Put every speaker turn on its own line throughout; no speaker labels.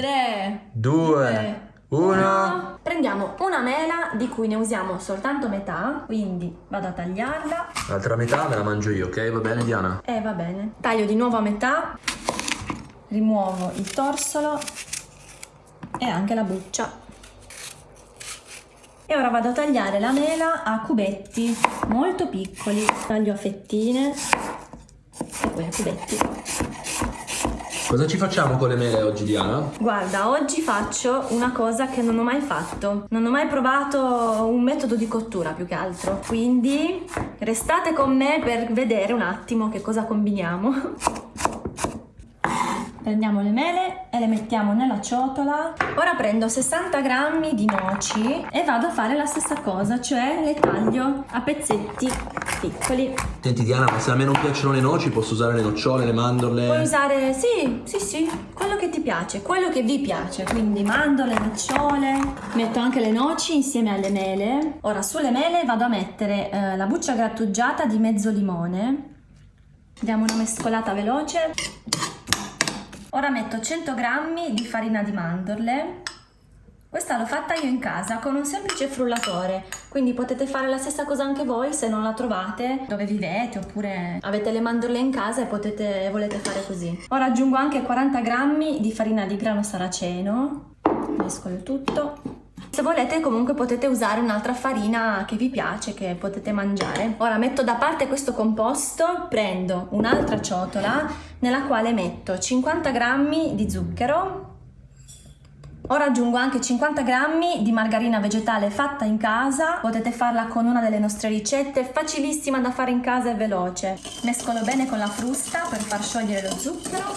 3,
2, 1.
Prendiamo una mela di cui ne usiamo soltanto metà, quindi vado a tagliarla.
L'altra metà me la mangio io, ok? Va bene Diana?
E va bene. Taglio di nuovo a metà, rimuovo il torsolo e anche la buccia. E ora vado a tagliare la mela a cubetti molto piccoli. Taglio a fettine e poi a cubetti.
Cosa ci facciamo con le mele oggi Diana?
Guarda, oggi faccio una cosa che non ho mai fatto. Non ho mai provato un metodo di cottura più che altro. Quindi restate con me per vedere un attimo che cosa combiniamo. Prendiamo le mele e le mettiamo nella ciotola. Ora prendo 60 grammi di noci e vado a fare la stessa cosa, cioè le taglio a pezzetti piccoli.
Senti Diana, ma se a me non piacciono le noci posso usare le nocciole, le mandorle?
Puoi usare, sì, sì, sì, quello che ti piace, quello che vi piace, quindi mandorle, nocciole. Metto anche le noci insieme alle mele. Ora sulle mele vado a mettere eh, la buccia grattugiata di mezzo limone. Diamo una mescolata veloce. Ora metto 100 g di farina di mandorle. Questa l'ho fatta io in casa con un semplice frullatore, quindi potete fare la stessa cosa anche voi se non la trovate dove vivete oppure avete le mandorle in casa e potete, volete fare così. Ora aggiungo anche 40 g di farina di grano saraceno, mescolo tutto. Se volete comunque potete usare un'altra farina che vi piace, che potete mangiare. Ora metto da parte questo composto, prendo un'altra ciotola nella quale metto 50 g di zucchero, Ora aggiungo anche 50 g di margarina vegetale fatta in casa, potete farla con una delle nostre ricette, facilissima da fare in casa e veloce. Mescolo bene con la frusta per far sciogliere lo zucchero.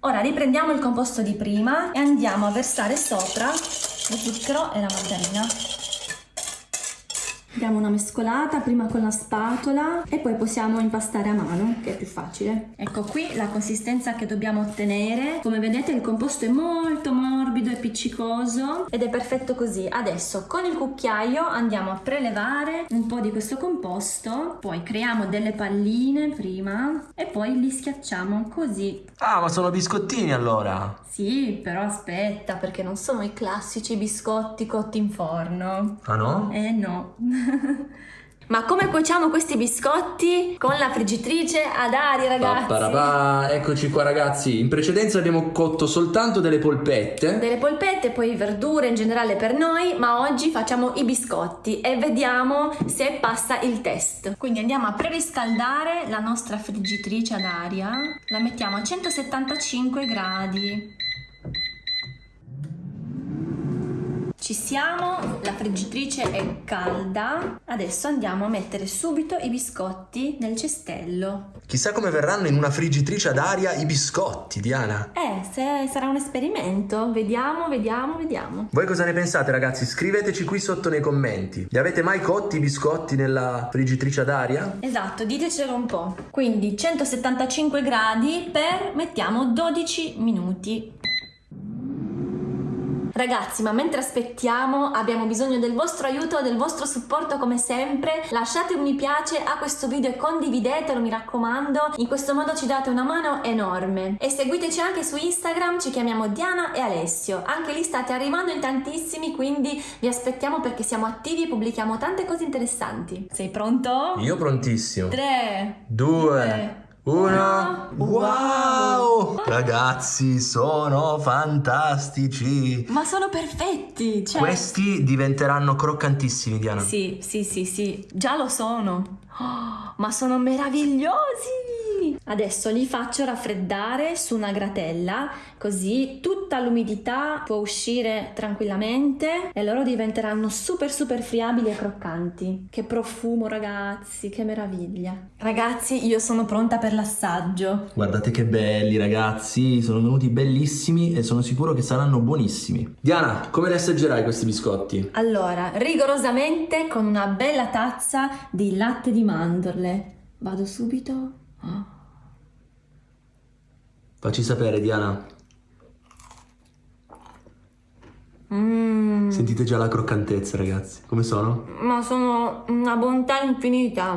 Ora riprendiamo il composto di prima e andiamo a versare sopra lo zucchero e la margarina. Diamo una mescolata prima con la spatola e poi possiamo impastare a mano che è più facile. Ecco qui la consistenza che dobbiamo ottenere. Come vedete il composto è molto morbido e appiccicoso ed è perfetto così. Adesso con il cucchiaio andiamo a prelevare un po' di questo composto, poi creiamo delle palline prima e poi li schiacciamo così.
Ah ma sono biscottini allora!
Sì, però aspetta perché non sono i classici biscotti cotti in forno.
Ah no?
Eh no. Ma come cuociamo questi biscotti? Con la friggitrice ad aria, ragazzi.
Papparapà. Eccoci qua, ragazzi. In precedenza abbiamo cotto soltanto delle polpette.
Delle polpette, poi verdure in generale per noi, ma oggi facciamo i biscotti e vediamo se passa il test. Quindi andiamo a preriscaldare la nostra friggitrice ad aria. La mettiamo a 175 gradi. Ci siamo, la friggitrice è calda. Adesso andiamo a mettere subito i biscotti nel cestello.
Chissà come verranno in una friggitrice ad aria i biscotti, Diana.
Eh, se sarà un esperimento. Vediamo, vediamo, vediamo.
Voi cosa ne pensate, ragazzi? Scriveteci qui sotto nei commenti. Li avete mai cotti i biscotti nella friggitrice ad aria?
Esatto, ditecelo un po'. Quindi 175 gradi per, mettiamo, 12 minuti. Ragazzi, ma mentre aspettiamo abbiamo bisogno del vostro aiuto, del vostro supporto come sempre. Lasciate un mi piace a questo video e condividetelo, mi raccomando. In questo modo ci date una mano enorme. E seguiteci anche su Instagram, ci chiamiamo Diana e Alessio. Anche lì state arrivando in tantissimi, quindi vi aspettiamo perché siamo attivi e pubblichiamo tante cose interessanti. Sei pronto?
Io prontissimo.
3,
2, 1 Wow! Ragazzi, sono fantastici!
Ma sono perfetti! Cioè...
Questi diventeranno croccantissimi, Diana.
Sì, sì, sì, sì, già lo sono. Oh, ma sono meravigliosi! Adesso li faccio raffreddare su una gratella, così tutta l'umidità può uscire tranquillamente e loro diventeranno super super friabili e croccanti. Che profumo ragazzi, che meraviglia. Ragazzi, io sono pronta per l'assaggio.
Guardate che belli ragazzi, sono venuti bellissimi e sono sicuro che saranno buonissimi. Diana, come li assaggerai questi biscotti?
Allora, rigorosamente con una bella tazza di latte di mandorle. Vado subito.
Facci sapere, Diana.
Mm.
Sentite già la croccantezza, ragazzi. Come sono?
Ma sono una bontà infinita.